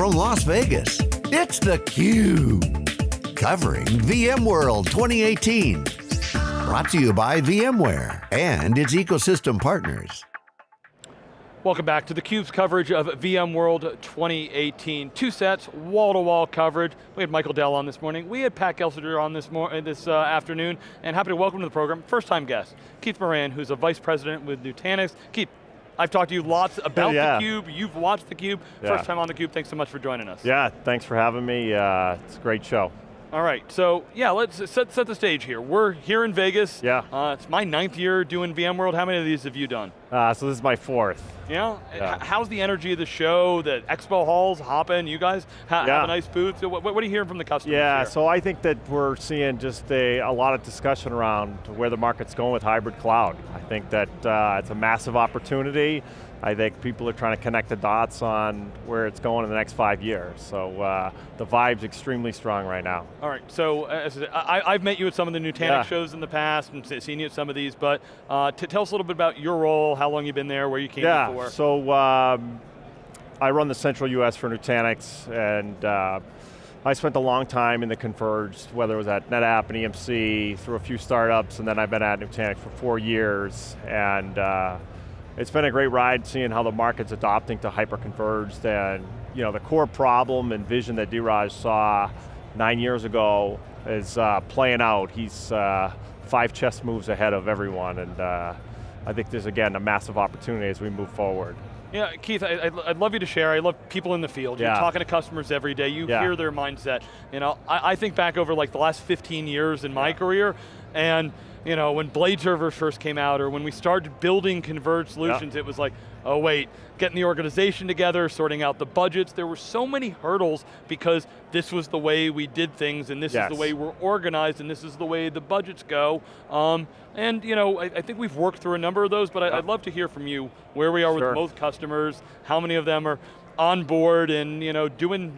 from Las Vegas, it's theCUBE. Covering VMworld 2018. Brought to you by VMware and its ecosystem partners. Welcome back to theCUBE's coverage of VMworld 2018. Two sets, wall-to-wall -wall coverage. We had Michael Dell on this morning. We had Pat Gelsinger on this, this uh, afternoon, and happy to welcome to the program, first time guest, Keith Moran, who's a vice president with Nutanix. Keith, I've talked to you lots about yeah. theCUBE, you've watched theCUBE, yeah. first time on theCUBE, thanks so much for joining us. Yeah, thanks for having me, uh, it's a great show. All right, so yeah, let's set, set the stage here. We're here in Vegas. Yeah. Uh, it's my ninth year doing VMworld. How many of these have you done? Uh, so this is my fourth. Yeah? yeah. How's the energy of the show, the expo halls, hopping, you guys ha yeah. have a nice booth? What, what, are you hearing from the customers Yeah, here? so I think that we're seeing just a, a lot of discussion around where the market's going with hybrid cloud. I think that uh, it's a massive opportunity. I think people are trying to connect the dots on where it's going in the next five years. So uh, the vibe's extremely strong right now. All right, so uh, I, have met you at some of the Nutanix yeah. shows in the past and seen you at some of these, but uh, tell us a little bit about your role, how long you've been there, where you came yeah, before. so um, I run the central US for Nutanix and uh, I spent a long time in the converged, whether it was at NetApp and EMC, through a few startups, and then I've been at Nutanix for four years, and uh, it's been a great ride seeing how the market's adopting to hyper-converged and you know, the core problem and vision that Dheeraj saw nine years ago is uh, playing out. He's uh, five chess moves ahead of everyone and uh, I think there's again a massive opportunity as we move forward. Yeah, Keith, I, would love you to share. I love people in the field. You're talking to customers every day. You yeah. hear their mindset. You know, I, I, think back over like the last 15 years in my yeah. career, and you know, when blade servers first came out or when we started building converged solutions, it was like, oh wait, getting the organization together, sorting out the budgets. There were so many hurdles because this was the way we did things and this yes. is the way we're organized and this is the way the budgets go. Um, and you know, I, I, think we've worked through a number of those, but I, would love to hear from you where we are sure. with most customers, how many of them are on board and you know, doing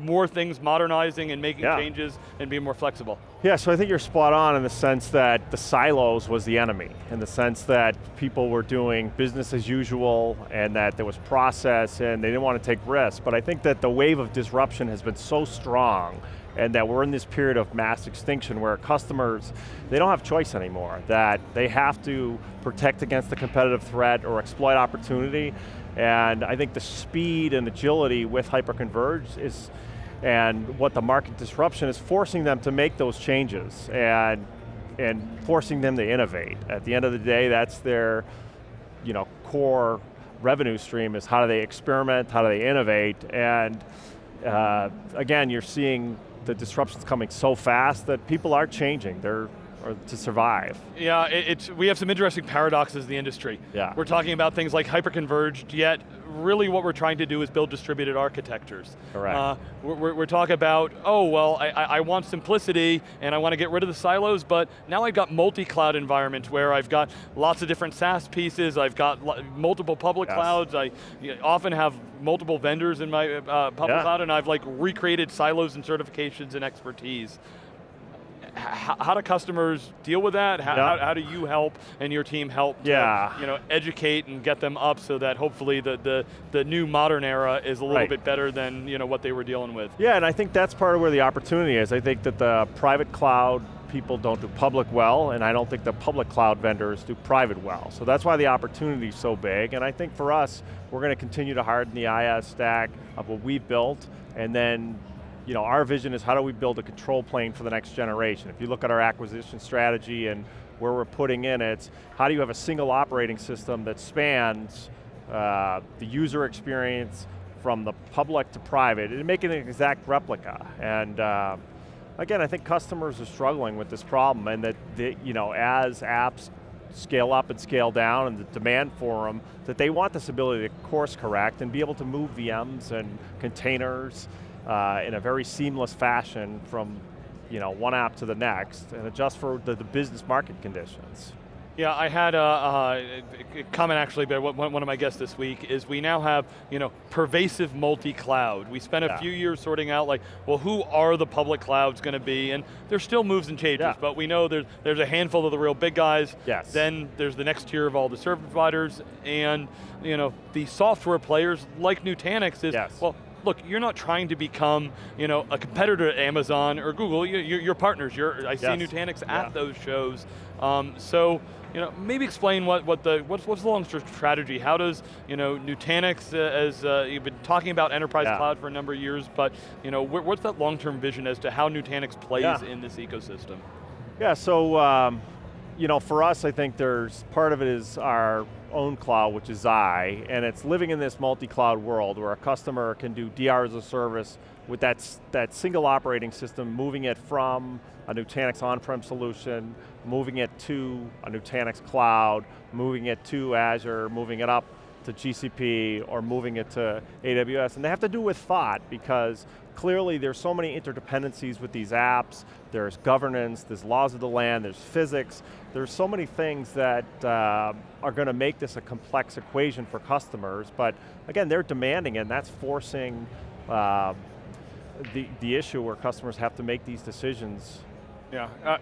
more things, modernizing and making yeah. changes and being more flexible. Yeah, so I think you're spot on in the sense that the silos was the enemy, in the sense that people were doing business as usual and that there was process and they didn't want to take risks, but I think that the wave of disruption has been so strong and that we're in this period of mass extinction where customers, they don't have choice anymore, that they have to protect against the competitive threat or exploit opportunity, and I think the speed and agility with hyperconverged is, and what the market disruption is forcing them to make those changes and, and forcing them to innovate. At the end of the day, that's their you know, core revenue stream is how do they experiment, how do they innovate, and uh, again, you're seeing the disruptions coming so fast that people are changing. They're or to survive. Yeah, it, it's, we have some interesting paradoxes in the industry. Yeah. We're talking about things like hyperconverged, yet really what we're trying to do is build distributed architectures. Correct. Uh, we're, we're, talking about, oh, well, I, I want simplicity and I want to get rid of the silos, but now I've got multi-cloud environments where I've got lots of different SaaS pieces, I've got multiple public yes. clouds, I often have multiple vendors in my uh, public yeah. cloud and I've like recreated silos and certifications and expertise how, do customers deal with that? How, how, how, do you help and your team help yeah. you know, educate and get them up so that hopefully the, the, the new modern era is a little right. bit better than you know, what they were dealing with? Yeah, and I think that's part of where the opportunity is. I think that the private cloud people don't do public well, and I don't think the public cloud vendors do private well. So that's why the opportunity is so big, and I think for us, we're going to continue to harden the IaaS stack of what we've built, and then you know, our vision is how do we build a control plane for the next generation? If you look at our acquisition strategy and where we're putting in it, how do you have a single operating system that spans uh, the user experience from the public to private and make an exact replica. And uh, again, I think customers are struggling with this problem and that, the, you know, as apps scale up and scale down and the demand for them, that they want this ability to course correct and be able to move VMs and containers uh, in a very seamless fashion from you know, one app to the next and adjust for the, the business market conditions. Yeah, I had a, a, comment actually by one of my guests this week is we now have, you know, pervasive multi-cloud. We spent a yeah. few years sorting out like, well, who are the public clouds going to be? And there's still moves and changes, yeah. but we know there's, there's a handful of the real big guys. Yes. Then there's the next tier of all the service providers and, you know, the software players like Nutanix is, yes. well, look, you're not trying to become you know, a competitor to Amazon or Google, you're, you're partners. You're, I see yes. Nutanix at yeah. those shows. Um, so, you know, maybe explain what, what the, what's, what's the long-term strategy? How does, you know, Nutanix, uh, as uh, you've been talking about enterprise yeah. cloud for a number of years, but, you know, wh what's that long-term vision as to how Nutanix plays yeah. in this ecosystem? Yeah, so, um, you know, for us, I think there's, part of it is our own cloud, which is Xi, and it's living in this multi-cloud world where a customer can do DR as a service with that, that single operating system, moving it from a Nutanix on-prem solution, moving it to a Nutanix cloud, moving it to Azure, moving it up to GCP, or moving it to AWS. And they have to do with thought because clearly there's so many interdependencies with these apps, there's governance, there's laws of the land, there's physics, there's so many things that uh, are going to make this a complex equation for customers, but again, they're demanding it, and that's forcing uh, the, the issue where customers have to make these decisions. Yeah, uh,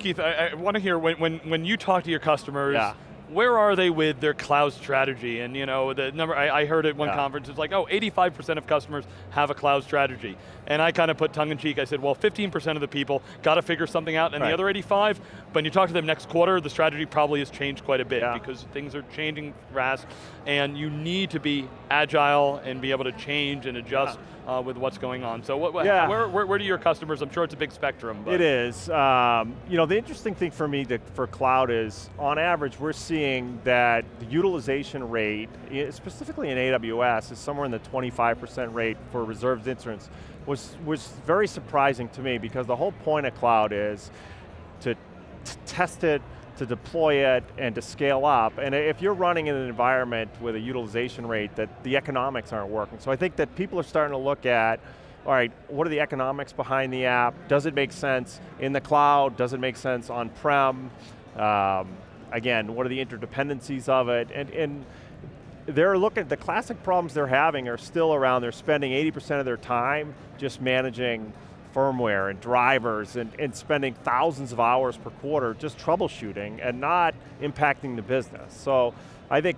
Keith, I, I want to hear, when, when, when you talk to your customers, yeah where are they with their cloud strategy? And you know, the number, I, I heard at one yeah. conference, it's like, oh, 85% of customers have a cloud strategy. And I kind of put tongue in cheek, I said, well, 15% of the people got to figure something out, and right. the other 85, when you talk to them next quarter, the strategy probably has changed quite a bit yeah. because things are changing fast, and you need to be agile and be able to change and adjust yeah uh, with what's going on. So what, yeah. where, where, where, do your customers, I'm sure it's a big spectrum. But. It is. Um, you know, the interesting thing for me to, for cloud is, on average, we're seeing that the utilization rate, specifically in AWS, is somewhere in the 25% rate for reserved instance, was, was very surprising to me because the whole point of cloud is to test it, to deploy it and to scale up. And if you're running in an environment with a utilization rate that the economics aren't working. So I think that people are starting to look at, all right, what are the economics behind the app? Does it make sense in the cloud? Does it make sense on-prem? Um, again, what are the interdependencies of it? And, and they're looking, at the classic problems they're having are still around, they're spending 80% of their time just managing firmware and drivers and, and spending thousands of hours per quarter just troubleshooting and not impacting the business. So I think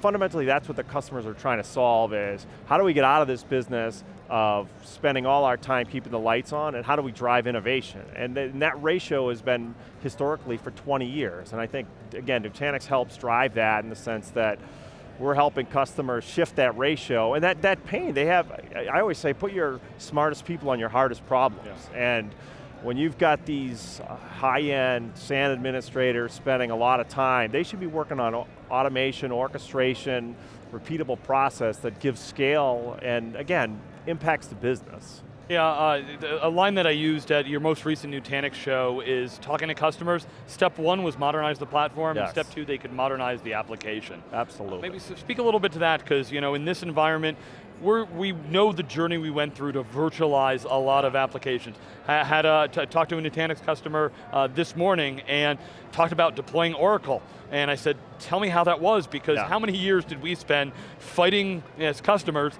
fundamentally that's what the customers are trying to solve is, how do we get out of this business of spending all our time keeping the lights on and how do we drive innovation? And, th and that ratio has been historically for 20 years. And I think, again, Nutanix helps drive that in the sense that we're helping customers shift that ratio, and that, that pain, they have, I always say, put your smartest people on your hardest problems. Yeah. And when you've got these uh, high-end SAN administrators spending a lot of time, they should be working on automation, orchestration, repeatable process that gives scale and, again, impacts the business. Yeah, uh, a line that I used at your most recent Nutanix show is talking to customers. Step one was modernize the platform, yes. step two, they could modernize the application. Absolutely. maybe speak a little bit to that, because you know, in this environment, we're, we know the journey we went through to virtualize a lot of applications. I had a, talked to a Nutanix customer uh, this morning and talked about deploying Oracle. And I said, tell me how that was, because yeah. how many years did we spend fighting as customers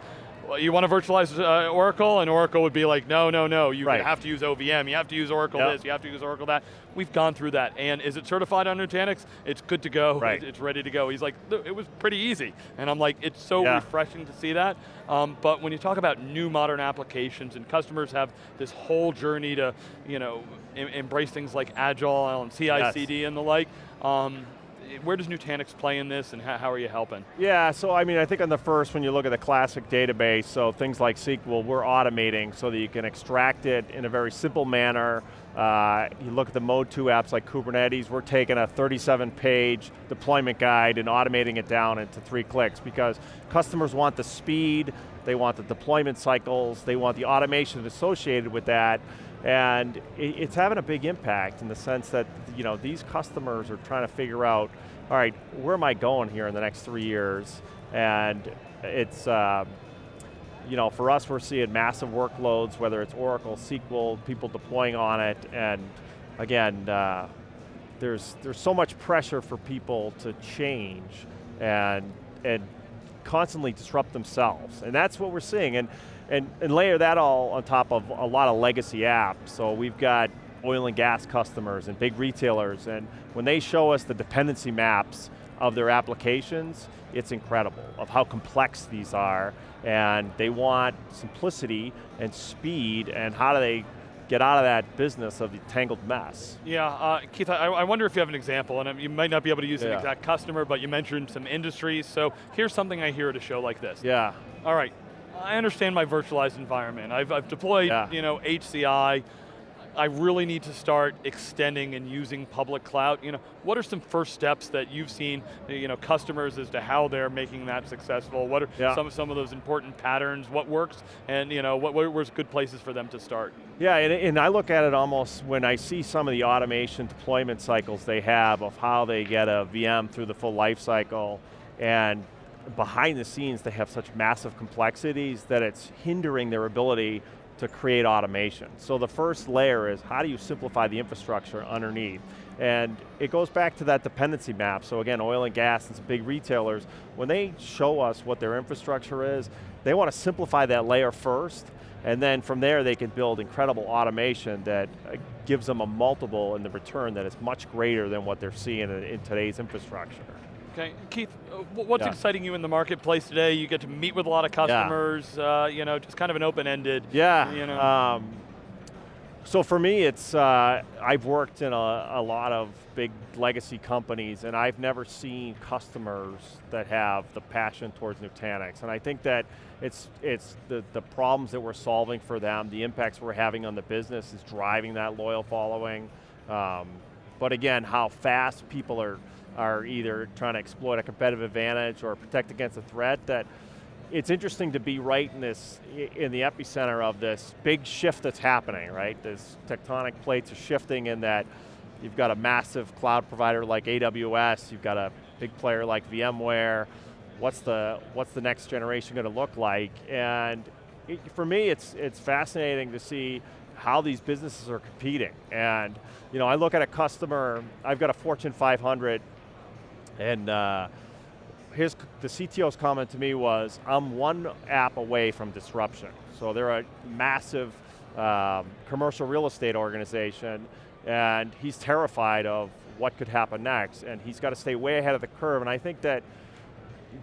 well, you want to virtualize uh, Oracle, and Oracle would be like, no, no, no, you right. have to use OVM, you have to use Oracle yep. this, you have to use Oracle that. We've gone through that, and is it certified on Nutanix? It's good to go, right. it's ready to go. He's like, it was pretty easy. And I'm like, it's so yeah. refreshing to see that. Um, but when you talk about new modern applications, and customers have this whole journey to, you know, em embrace things like Agile and CI/CD yes. and the like, um, where does Nutanix play in this and how, how, are you helping? Yeah, so I mean, I think on the first, when you look at the classic database, so things like SQL, we're automating so that you can extract it in a very simple manner. Uh, you look at the Mode 2 apps like Kubernetes, we're taking a 37 page deployment guide and automating it down into three clicks because customers want the speed, they want the deployment cycles, they want the automation associated with that, and it's having a big impact in the sense that you know these customers are trying to figure out, all right, where am I going here in the next three years? And it's, uh, you know, for us, we're seeing massive workloads, whether it's Oracle, SQL, people deploying on it, and again, uh, there's there's so much pressure for people to change and and constantly disrupt themselves, and that's what we're seeing. And and, and layer that all on top of a lot of legacy apps. So we've got oil and gas customers and big retailers, and when they show us the dependency maps of their applications, it's incredible of how complex these are, and they want simplicity and speed, and how do they get out of that business of the tangled mess. Yeah, uh, Keith, I, I, wonder if you have an example, and you might not be able to use yeah. an exact customer, but you mentioned some industries, so here's something I hear at a show like this. Yeah. All right, I understand my virtualized environment. I've, I've deployed yeah. you know, HCI, I really need to start extending and using public cloud. You know, what are some first steps that you've seen, you know, customers as to how they're making that successful? What are yeah. some, some of those important patterns? What works? And you know, what, where's good places for them to start? Yeah, and, and I look at it almost when I see some of the automation deployment cycles they have of how they get a VM through the full life cycle and behind the scenes they have such massive complexities that it's hindering their ability to create automation. So the first layer is how do you simplify the infrastructure underneath? And it goes back to that dependency map. So again, oil and gas and some big retailers, when they show us what their infrastructure is, they want to simplify that layer first, and then from there they can build incredible automation that uh, gives them a multiple in the return that is much greater than what they're seeing in, in today's infrastructure. Okay, Keith, uh, what's yeah. exciting you in the marketplace today? You get to meet with a lot of customers, yeah. uh, you know, just kind of an open-ended. Yeah, you know. Um, so for me, it's, uh, I've worked in a, a, lot of big legacy companies and I've never seen customers that have the passion towards Nutanix. And I think that it's, it's the, the problems that we're solving for them, the impacts we're having on the business is driving that loyal following. Um, but again, how fast people are are either trying to exploit a competitive advantage or protect against a threat that it's interesting to be right in this, in the epicenter of this big shift that's happening, right? This tectonic plates are shifting in that you've got a massive cloud provider like AWS, you've got a big player like VMware, what's the, what's the next generation going to look like? And it, for me, it's, it's fascinating to see how these businesses are competing. And you know, I look at a customer, I've got a Fortune 500 and uh, his, the CTO's comment to me was, I'm one app away from disruption. So they're a massive um, commercial real estate organization, and he's terrified of what could happen next, and he's got to stay way ahead of the curve, and I think that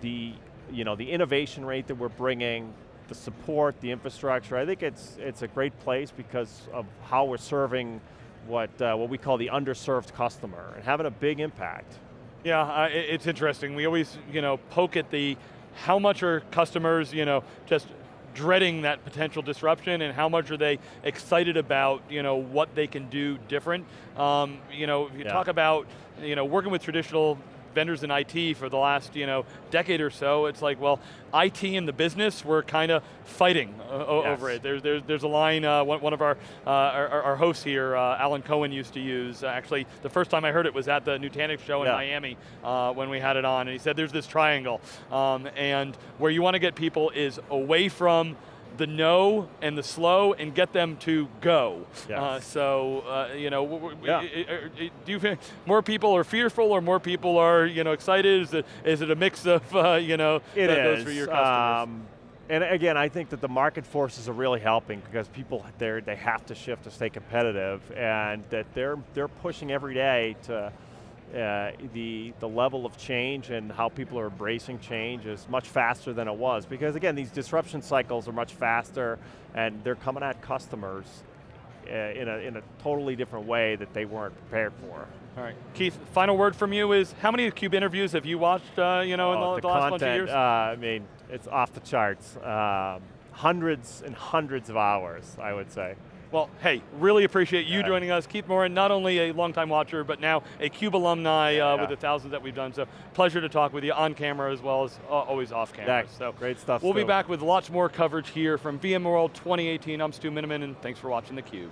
the, you know, the innovation rate that we're bringing, the support, the infrastructure, I think it's, it's a great place because of how we're serving what, uh, what we call the underserved customer, and having a big impact. Yeah, uh, it's interesting. We always, you know, poke at the how much are customers, you know, just dreading that potential disruption and how much are they excited about, you know, what they can do different. Um, you know, if you yeah. talk about, you know, working with traditional vendors in IT for the last you know decade or so, it's like, well, IT and the business were kind of fighting uh, yes. over it. There's, there's, there's a line, uh, one, one, of our, uh, our, our, hosts here, uh, Alan Cohen used to use, actually, the first time I heard it was at the Nutanix show in yeah. Miami uh, when we had it on, and he said there's this triangle, um, and where you want to get people is away from the no and the slow and get them to go. Yes. Uh, so, uh, you know, yeah. do you think more people are fearful or more people are, you know, excited? Is it, is it a mix of, uh, you know, it is. for your customers? Um, and again, I think that the market forces are really helping because people, they have to shift to stay competitive and that they're, they're pushing every day to, uh, the, the level of change and how people are embracing change is much faster than it was. Because again, these disruption cycles are much faster and they're coming at customers uh, in, a, in a totally different way that they weren't prepared for. All right, Keith, final word from you is, how many CUBE interviews have you watched uh, you know, oh, in the, the, the last content, bunch of years? Uh, I mean, it's off the charts. Um, hundreds and hundreds of hours, I would say. Well, hey, really appreciate you yeah. joining us. Keith Moran, not only a longtime watcher, but now a CUBE alumni uh, yeah. with the thousands that we've done. So pleasure to talk with you on camera as well as uh, always off camera. Yeah, so great stuff. We'll still. be back with lots more coverage here from VMworld 2018. I'm Stu Miniman, and thanks for watching theCUBE.